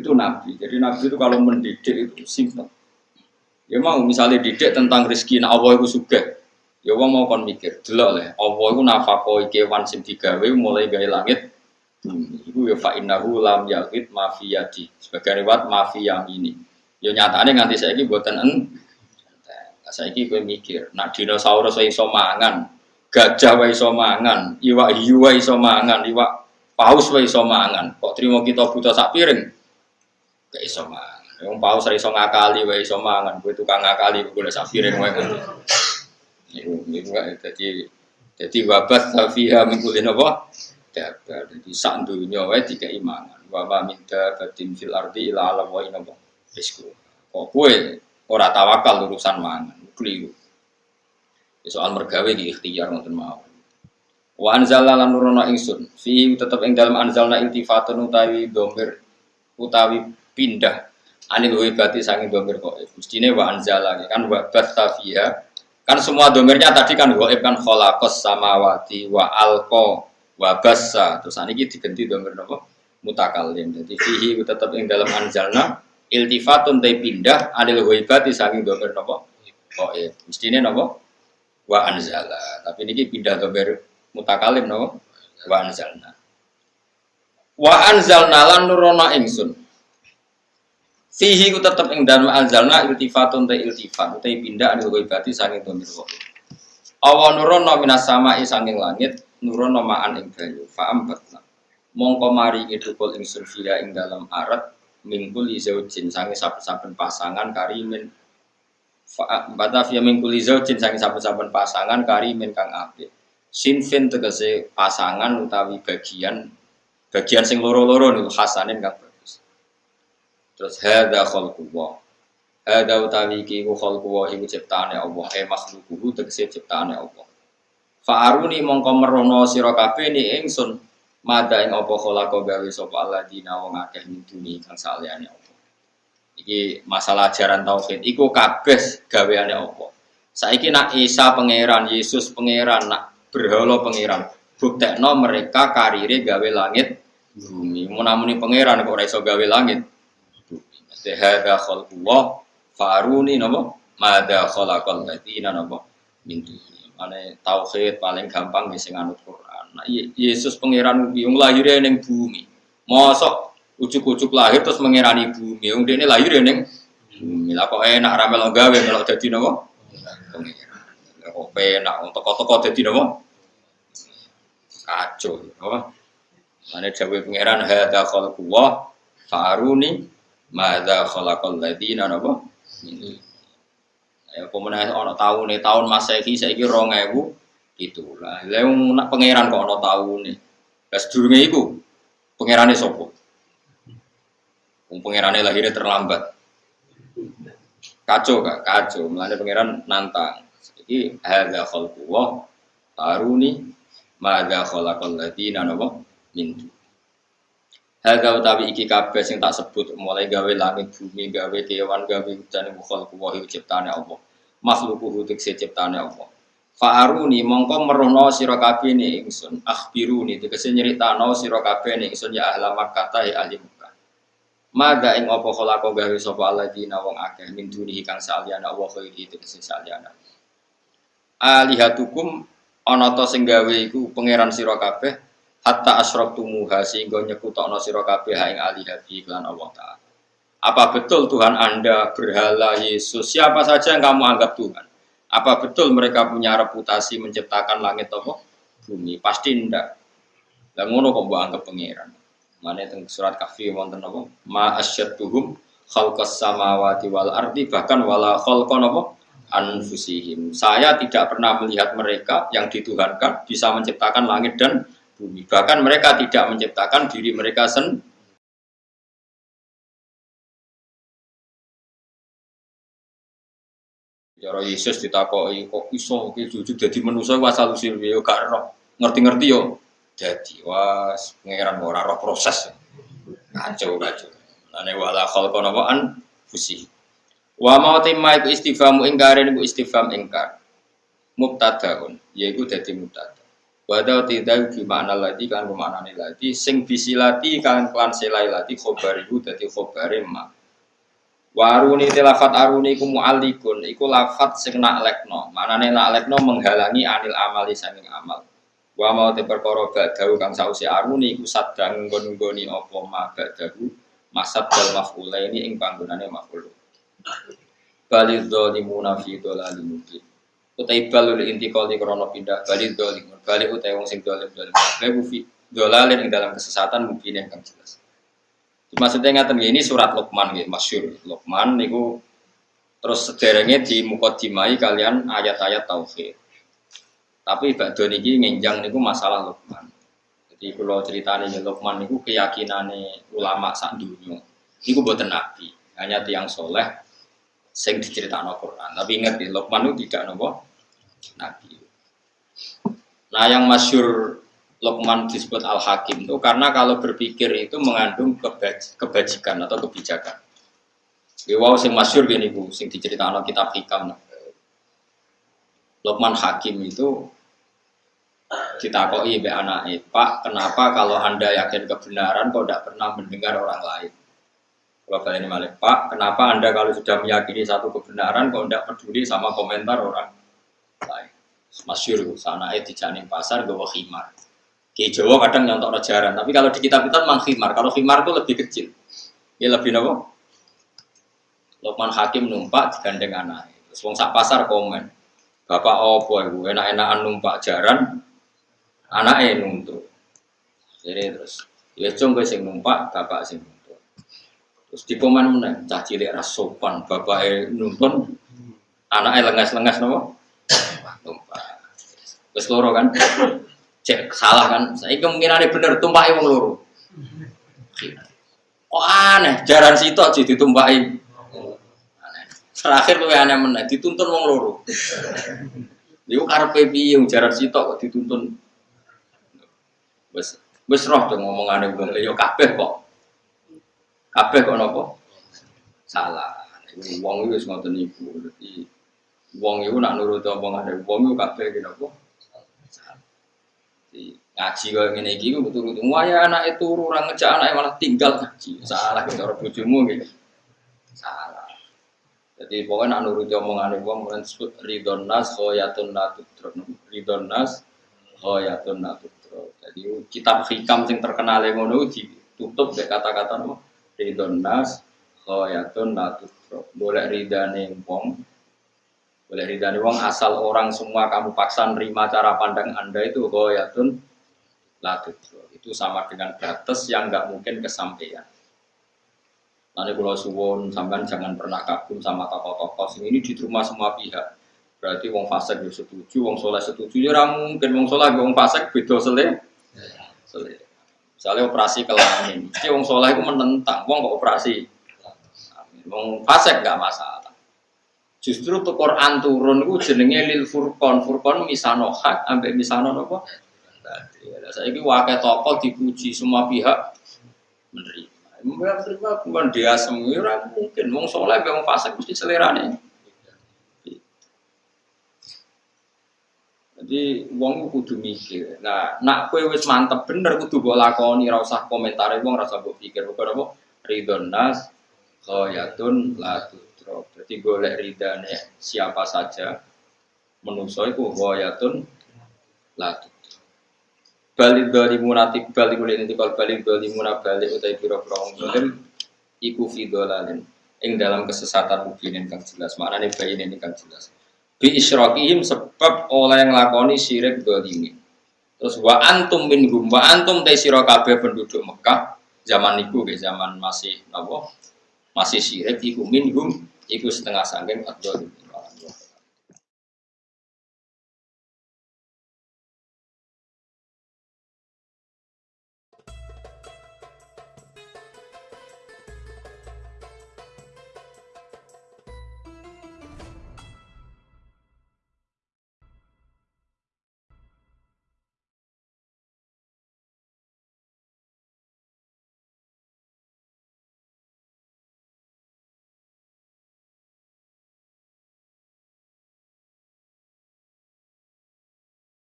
itu nabi. Jadi nabi itu kalau mendidik itu simpel. Ya mau misalnya didik tentang rezeki, nah Allah itu suka. Ya wong mau kon mikir, delok le, Allah itu nafako kewan sing digawe mulai gawe langit bumi. Iku ya fa innahu lam yaqit mafiyadi. Sebagai riwayat mafiyah ini. Ya nyatane nganti saiki mboten en saiki kowe mikir, nak dinosaurus wae iso mangan, gajah wae iso mangan, iwak hiu wae iso mangan, iwak paus wae iso mangan. Kok trimo kita buta sak piring? Gak iso mangan. Wong paus ra iso ngakali wae iso mangan, kowe tukang ngakali golek sak piring wae. Iku iku dadi dadi wabat safiha mingkulin apa? Dabar. Dadi sak donya wae dikai mangan. Wa ma min dabatin fil ardi ila ala wa inna Rizku. Kok kowe ora tawakal urusan mangan, keliru. Soal mergawe iki ikhtiar ngoten mau. Wa anzalna lan nurono ingsun fi tetep ing dalem anzalna iltifatun utawi domir utawi pindah anil wibati sangi domir kok. Mestine wa anzala kan wa batta fiha Kan semua domirnya tadi kan goib kan kholakos samawati wa alko wa bassa. Terus ini diganti domir nopo mutakalim. Jadi fihi tetap yang dalam anjalna iltifatun tay pindah adil goibati saking domir nopo goib. Mestinya nopo wa anzala. Tapi ini pindah domir mutakalim nopo wa anzalna. Wa anzalna lan nurona ingsun Fihi ku tetep ing dalem anzalna iltifatun ta iltifat utai pindah anu ghaibati sanging domir wa. Awa nurono minas sanging langit nurono ma'an ing banyu fa ambatna. Mongko mari ngidukul ing surfiya ing dalam arat mingkul izaujin sange saben-saben pasangan karimin fa bata fiya mingkul izaujin sange saben-saben pasangan karimin kang apik. Sinfin tegese pasangan utawi bagian bagian sing loro-loro niku hasanin kang Terus hadza khalqullah. Hadza utawi iki ku khalqullah iku ciptaane Allah, eh makhluquhu tegese ciptaane Allah. Fa'aruni mongko merono sira kabeh ni ingsun mada ing apa khalaqa gawe sapa alladzina wong akeh mituni kang saliyane Allah. Iki masalah ajaran tauhid iku kabeh gaweane Allah. Saiki nak Isa pangeran, Yesus pangeran, nak berhala pangeran. Buktekno mereka karire gawe langit bumi. Munamuni pangeran kok ora iso gawe langit Hadza khalqullah faruni napa madza khalaqal ladina napa min Mane tauhid paling gampang sing anut Quran. Nah, Yesus pangeran wong lahir ning bumi. Mosok ujuk-ujuk lahir terus mengirani bumi. Wong dene lahir ning bumi. Lah kok enak ra melok gawe melok dadi napa? Pangeran. Kok enak toko-toko dadi napa? Kacau, apa? Mane dawuh pangeran hadza khalqullah faruni Mada khalaqal ladina napa? Ya pemenang ana taune tahun Masehi saiki 2000 itulah. Lah nak pangeran kok ana taune. Lah sedurunge iku pangerane sapa? Wong pangerane lahirnya terlambat. Kacau gak? Kacau. Mulane pangeran nantang. Iki hadza khalqullah taruni madza khalaqal ladina napa? Min Haga utawi iki kabeh sing tak sebut mulai gawe langit bumi, gawe kewan, gawe hujan mukhal kuwahi ciptane Allah. Makhluku hutik se ciptane Allah. Fa'aruni mongko merono sira kabeh ni ingsun. Akhbiruni tegese nyritano sira kabeh ni ingsun ya ahla Makkah ta ya ahli Makkah. Mada ing apa khalaqo gawe sapa alladzina wong akeh min dunihi kang saliyane Allah khairi tegese saliyane. Alihatukum ana ta sing gawe iku pangeran sira kabeh hatta asyraqtumuha sehingga nyekutokno sira kabeh ing alihabi iklan Allah taala. Apa betul Tuhan Anda berhala Yesus? Siapa saja yang kamu anggap Tuhan? Apa betul mereka punya reputasi menciptakan langit atau bumi? Pasti ndak. Lah ngono kok anggap pangeran. Mana teng surat Kahfi wonten apa? Ma asyadduhum khalqas samawati wal ardi bahkan wala khalqan apa? anfusihim. Saya tidak pernah melihat mereka yang dituhankan bisa menciptakan langit dan bumi. Bahkan mereka tidak menciptakan diri mereka sendiri. Cara Yesus ditakoi kok iso? Oke jujur jadi manusia wasal usil yo gak ngerti-ngerti yo. Jadi was pangeran ora roh proses. Kacau kacau ane wala khalqa nawaan fusi wa mau timma iku istifamu ingkar iku istifham ingkar. Mubtadaun yaiku dadi mubtada Wada tidak gimana lagi kan ke mana nih lagi. Sing bisilati kan klan selai lagi khobariku dadi khobare ma waruni tilafat aruni ku mu'alikun iku lafat sing nak lekno. Manane nak lekno menghalangi anil amali sanging amal. Wa mau te perkara ba'dahu kang sausi aruni iku sadang nggon-nggoni apa ma ba'dahu masad dal maf'ula ini ing panggonane maf'ul. Balidh zalimuna fi mubin utai balul intikal di krono pindah balik dolim balik utai wong sing dolim dolim. Kabeh fi dolalin ing dalam kesesatan mungkin yang kan jelas. Maksudnya ngaten ini surat Luqman gitu masyur Luqman niku terus sederenge di mukodimai kalian ayat-ayat tauhid. Tapi bakdo niki ngenjang niku masalah Luqman. Jadi kalau ceritanya ya Luqman niku keyakinane ulama sak dunia niku buatan nabi hanya tiang soleh sing diceritakan Al-Quran tapi ingat di Luqman itu tidak nopo Nabi. Nah yang masyur Lokman disebut Al-Hakim itu karena kalau berpikir itu mengandung kebaj kebajikan atau kebijakan. Wow, sing masyur gini bu, sing diceritakan kitab hikam. Lokman Hakim itu ditakoi be anaknya, Pak, kenapa kalau anda yakin kebenaran kok tidak pernah mendengar orang lain? Kalian ini Pak, kenapa anda kalau sudah meyakini satu kebenaran kok tidak peduli sama komentar orang lain. Masyur sana di janin pasar gue khimar. Ki Jawa kadang nyontok rajaran, tapi kalau di kitab-kitab mang khimar. Kalau khimar itu lebih kecil. Ya lebih nopo. Lokman Hakim numpak digandeng anak. Terus wong sak pasar komen. Bapak opo ibu enak-enakan numpak jaran, anaknya nuntut. Jadi terus, ya cung gue numpak, bapak sing nuntut. Terus di komen mana, cah cilik rasopan, bapak nuntun, anaknya lengas-lengas nopo tumpah. Wes loro kan? Cek salah kan? Saya kemungkinan bener tumpah wong loro. Oh aneh, jaran sitok jadi tumpahi. Aneh. Terakhir tuh aneh meneh, dituntun wong loro. Yo karepe piye jaran sitok kok dituntun. Wes wes roh tuh ngomong aneh wong yo kabeh kok. Kabeh kok nopo? Salah. Wong itu wis ngoten. Dadi Wong itu nak nurut ada wong itu kabeh iki napa? ngaji kaya iki ku betul betul waya anak itu orang ngejak anak malah tinggal ngaji. Salah kita orang bojomu gitu salah. Jadi pokoknya nak nurut omongan wong disebut ridon nas khoyatun natutro ridon nas khoyatun natutro jadi kitab hikam yang terkenal yang ngono ditutup deh kata-kata no ridon nas khoyatun natutro boleh ridane wong boleh ridani wong asal orang semua kamu paksa nerima cara pandang anda itu goyatun latut itu sama dengan batas yang nggak mungkin kesampaian. Nanti kalau suwon sampean jangan pernah kagum sama tokoh-tokoh ini di rumah semua pihak. Berarti wong fasik ya setuju, wong soleh setuju ya mungkin wong soleh wong fasik beda sele. Sele. Misalnya operasi kelamin, si wong soleh itu menentang, wong kok operasi. Wong fasik nggak masalah. Justru tuh Quran turun itu jenenge lil furqan. Furqan misano hak ambek misano apa? Saya ini wakil tokoh dipuji semua pihak menerima. Mereka terima bukan dia semua mungkin. Wong soleh, wong fasik mesti selera nih. Jadi wong kudu mikir. Nah, nak kue wis mantep bener kudu mbok lakoni ora usah komentar wong ora usah mbok pikir. Apa? Ridon nas isro. Jadi golek ridane siapa saja menungso iku wayatun latu. Balik dari munati balik mulai nanti kalau balik dari munabalik utai biro prong dolim iku fidolalin. Ing dalam kesesatan mungkinin kang jelas. Maknanya bayi ini kang jelas. Bi isyrokihim sebab oleh yang lakoni syirik dolimin. Terus wa antum minhum wa antum te sira penduduk Mekah zaman niku zaman masih napa masih syirik iku minhum iku setengah sangking atau